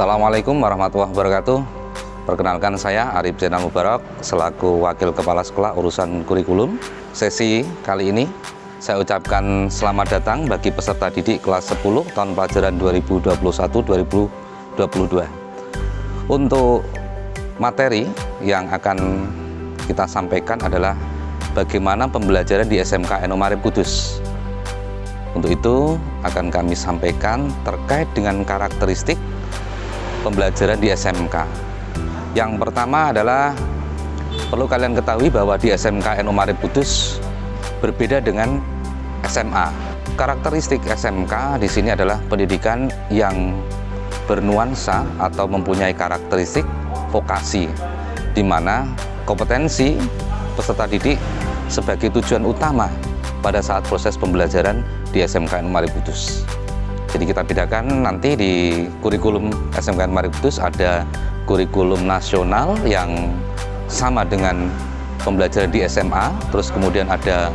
Assalamualaikum warahmatullahi wabarakatuh. Perkenalkan saya Arif Zainal Mubarak selaku Wakil Kepala Sekolah Urusan Kurikulum. Sesi kali ini saya ucapkan selamat datang bagi peserta didik kelas 10 tahun pelajaran 2021-2022. Untuk materi yang akan kita sampaikan adalah bagaimana pembelajaran di SMK Enomarip Kudus. Untuk itu akan kami sampaikan terkait dengan karakteristik pembelajaran di SMK. Yang pertama adalah perlu kalian ketahui bahwa di SMK Enomarip Kudus berbeda dengan SMA. Karakteristik SMK di sini adalah pendidikan yang bernuansa atau mempunyai karakteristik vokasi, di mana kompetensi peserta didik sebagai tujuan utama pada saat proses pembelajaran di SMK Enomarip Kudus. Jadi kita bedakan nanti di kurikulum SMK Enomarip Kudus ada kurikulum nasional yang sama dengan pembelajaran di SMA, terus kemudian ada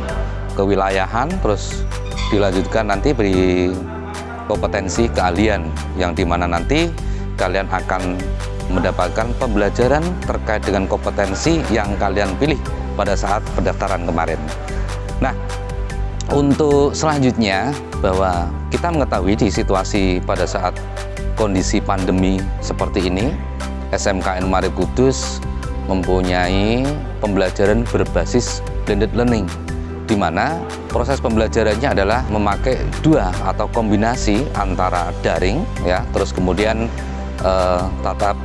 kewilayahan, terus dilanjutkan nanti beri kompetensi keahlian yang di mana nanti kalian akan mendapatkan pembelajaran terkait dengan kompetensi yang kalian pilih pada saat pendaftaran kemarin. Untuk selanjutnya bahwa kita mengetahui di situasi pada saat kondisi pandemi seperti ini, SMKN Mari Kudus mempunyai pembelajaran berbasis blended learning di mana proses pembelajarannya adalah memakai dua atau kombinasi antara daring ya terus kemudian eh, tatap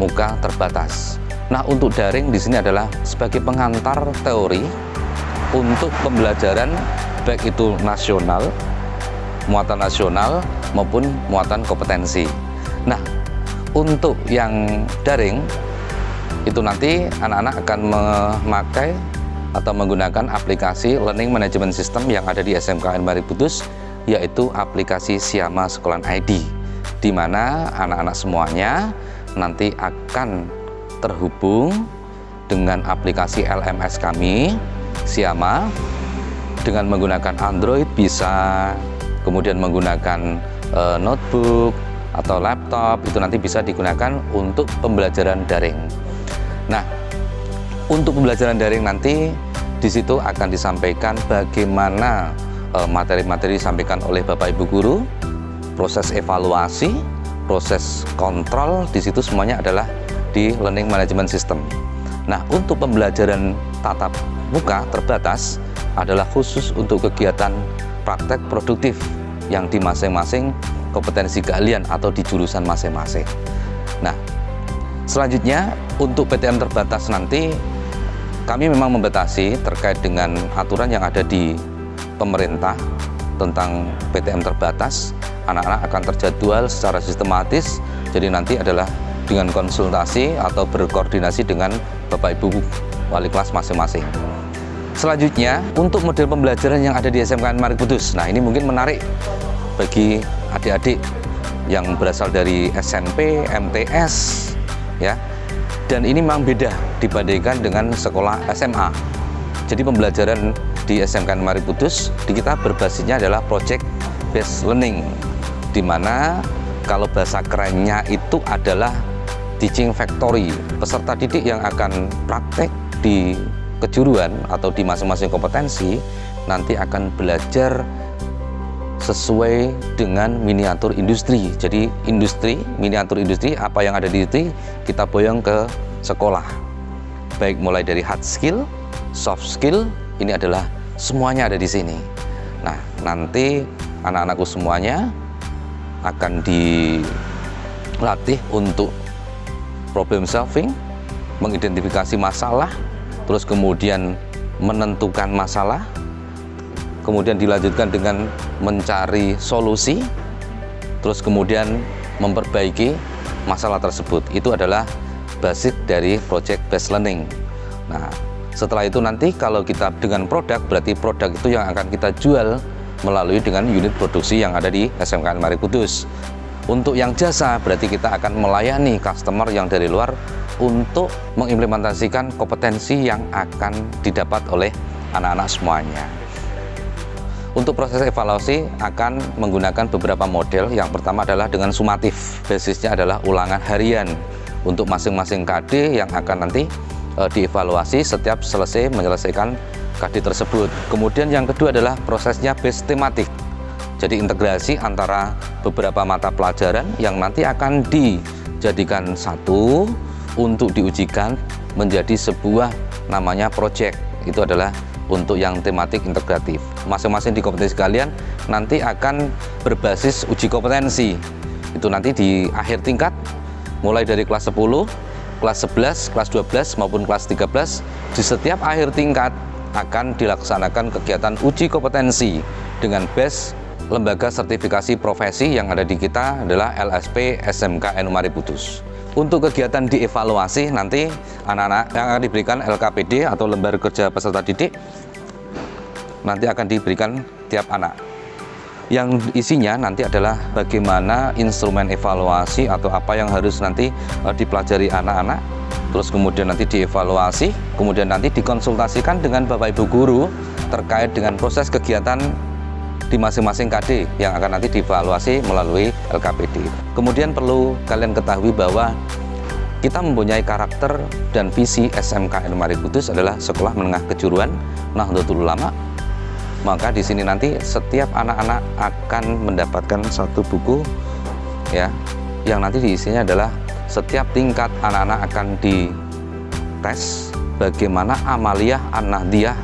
muka terbatas. Nah, untuk daring di sini adalah sebagai pengantar teori untuk pembelajaran baik itu nasional, muatan nasional maupun muatan kompetensi. Nah, untuk yang daring itu nanti anak-anak akan memakai atau menggunakan aplikasi Learning Management System yang ada di SMKN Mariputus yaitu aplikasi Siama Sekolah ID di mana anak-anak semuanya nanti akan terhubung dengan aplikasi LMS kami Siama. Dengan menggunakan Android bisa kemudian menggunakan e, notebook atau laptop. Itu nanti bisa digunakan untuk pembelajaran daring. Nah, untuk pembelajaran daring nanti di situ akan disampaikan bagaimana eh, materi-materi disampaikan oleh Bapak Ibu guru, proses evaluasi, proses kontrol di situ semuanya adalah di learning management system. Nah, untuk pembelajaran tatap muka terbatas adalah khusus untuk kegiatan praktek produktif yang di masing-masing kompetensi keahlian atau di jurusan masing-masing. Nah, Selanjutnya, untuk PTM terbatas nanti kami memang membatasi terkait dengan aturan yang ada di pemerintah tentang PTM terbatas. Anak-anak akan terjadwal secara sistematis, jadi nanti adalah dengan konsultasi atau berkoordinasi dengan Bapak Ibu wali kelas masing-masing. Selanjutnya, untuk model pembelajaran yang ada di SMK Marik Kudus. Nah, ini mungkin menarik bagi adik-adik yang berasal dari SMP, MTS, ya dan ini memang beda dibandingkan dengan sekolah SMA jadi pembelajaran di SMK Mari Putus di kita berbasisnya adalah project based learning di mana kalau bahasa kerennya itu adalah teaching factory peserta didik yang akan praktek di kejuruan atau di masing-masing kompetensi nanti akan belajar sesuai dengan miniatur industri. Jadi industri, miniatur industri, apa yang ada di itu kita boyong ke sekolah. Baik mulai dari hard skill, soft skill, ini adalah semuanya ada di sini. Nah, nanti anak-anakku semuanya akan dilatih untuk problem solving, mengidentifikasi masalah, terus kemudian menentukan masalah, kemudian dilanjutkan dengan mencari solusi, terus kemudian memperbaiki masalah tersebut. Itu adalah basic dari project based learning. Nah, setelah itu nanti kalau kita dengan produk, berarti produk itu yang akan kita jual melalui dengan unit produksi yang ada di SMK Mari Kudus. Untuk yang jasa, berarti kita akan melayani customer yang dari luar untuk mengimplementasikan kompetensi yang akan didapat oleh anak-anak semuanya. Untuk proses evaluasi akan menggunakan beberapa model. Yang pertama adalah dengan sumatif. Basisnya adalah ulangan harian untuk masing-masing KD yang akan nanti e, dievaluasi setiap selesai menyelesaikan KD tersebut. Kemudian yang kedua adalah prosesnya base tematik. Jadi integrasi antara beberapa mata pelajaran yang nanti akan dijadikan satu untuk diujikan menjadi sebuah namanya project. Itu adalah untuk yang tematik integratif. Masing-masing di kompetensi kalian nanti akan berbasis uji kompetensi. Itu nanti di akhir tingkat mulai dari kelas 10, kelas 11, kelas 12 maupun kelas 13 di setiap akhir tingkat akan dilaksanakan kegiatan uji kompetensi dengan base lembaga sertifikasi profesi yang ada di kita adalah LSP SMK Enumari Putus. Untuk kegiatan dievaluasi nanti anak-anak yang akan diberikan LKPD atau lembar kerja peserta didik nanti akan diberikan tiap anak. Yang isinya nanti adalah bagaimana instrumen evaluasi atau apa yang harus nanti uh, dipelajari anak-anak terus kemudian nanti dievaluasi, kemudian nanti dikonsultasikan dengan Bapak Ibu guru terkait dengan proses kegiatan di masing-masing KD yang akan nanti dievaluasi melalui LKPD. Kemudian perlu kalian ketahui bahwa kita mempunyai karakter dan visi SMK Mari Kudus adalah sekolah menengah kejuruan Nahdlatul Ulama. Maka di sini nanti setiap anak-anak akan mendapatkan satu buku ya yang nanti diisinya adalah setiap tingkat anak-anak akan dites bagaimana amaliyah an-nahdiyah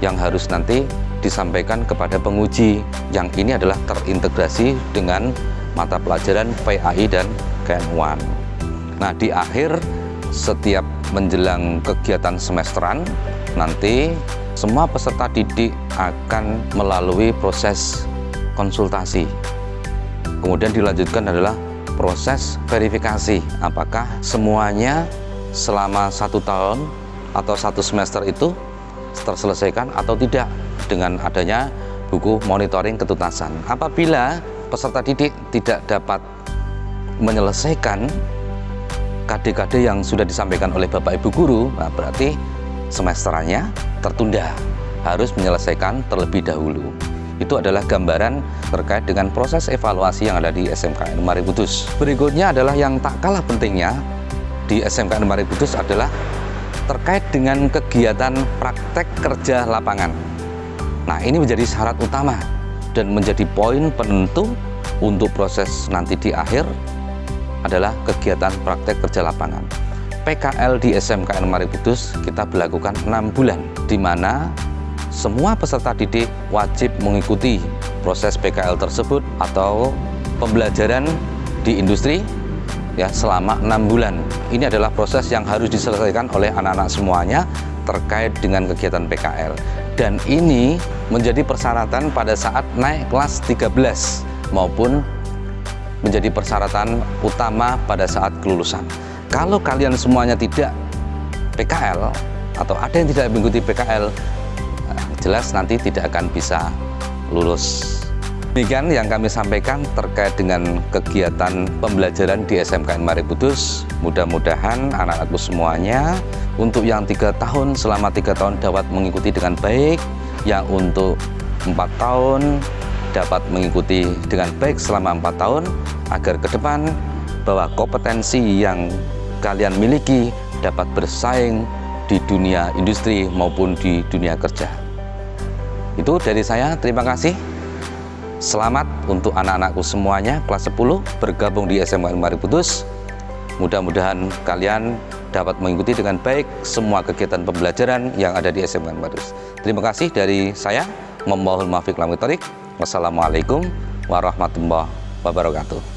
yang harus nanti disampaikan kepada penguji. Yang ini adalah terintegrasi dengan mata pelajaran PAI dan KN1 nah di akhir setiap menjelang kegiatan semesteran nanti semua peserta didik akan melalui proses konsultasi. Kemudian dilanjutkan adalah proses verifikasi apakah semuanya selama satu tahun atau satu semester itu terselesaikan atau tidak dengan adanya buku monitoring ketuntasan. Apabila peserta didik tidak dapat menyelesaikan KD-KD yang sudah disampaikan oleh Bapak Ibu Guru, nah berarti semesterannya tertunda, harus menyelesaikan terlebih dahulu. Itu adalah gambaran terkait dengan proses evaluasi yang ada di SMKN Mari Berikutnya adalah yang tak kalah pentingnya di SMKN Mari adalah terkait dengan kegiatan praktek kerja lapangan. Nah, ini menjadi syarat utama dan menjadi poin penentu untuk proses nanti di akhir adalah kegiatan praktek kerja lapangan. PKL di SMKN Mari Kudus kita berlakukan enam bulan, di mana semua peserta didik wajib mengikuti proses PKL tersebut atau pembelajaran di industri ya selama enam bulan. Ini adalah proses yang harus diselesaikan oleh anak-anak semuanya terkait dengan kegiatan PKL dan ini menjadi persyaratan pada saat naik kelas 13 maupun menjadi persyaratan utama pada saat kelulusan. Kalau kalian semuanya tidak PKL atau ada yang tidak mengikuti PKL eh, jelas nanti tidak akan bisa lulus Demikian yang kami sampaikan terkait dengan kegiatan pembelajaran di SMKN Mari Kudus. Mudah-mudahan anak-anakku semuanya untuk yang tiga tahun selama tiga tahun dapat mengikuti dengan baik, yang untuk empat tahun dapat mengikuti dengan baik selama empat tahun agar ke depan bahwa kompetensi yang kalian miliki dapat bersaing di dunia industri maupun di dunia kerja. Itu dari saya, terima kasih. Selamat untuk anak-anakku semuanya kelas 10 bergabung di SMA Mari Putus. Mudah-mudahan kalian dapat mengikuti dengan baik semua kegiatan pembelajaran yang ada di SMA Mari Putus. Terima kasih dari saya, Memohon Maafik Lamitorik. Wassalamualaikum warahmatullahi wabarakatuh.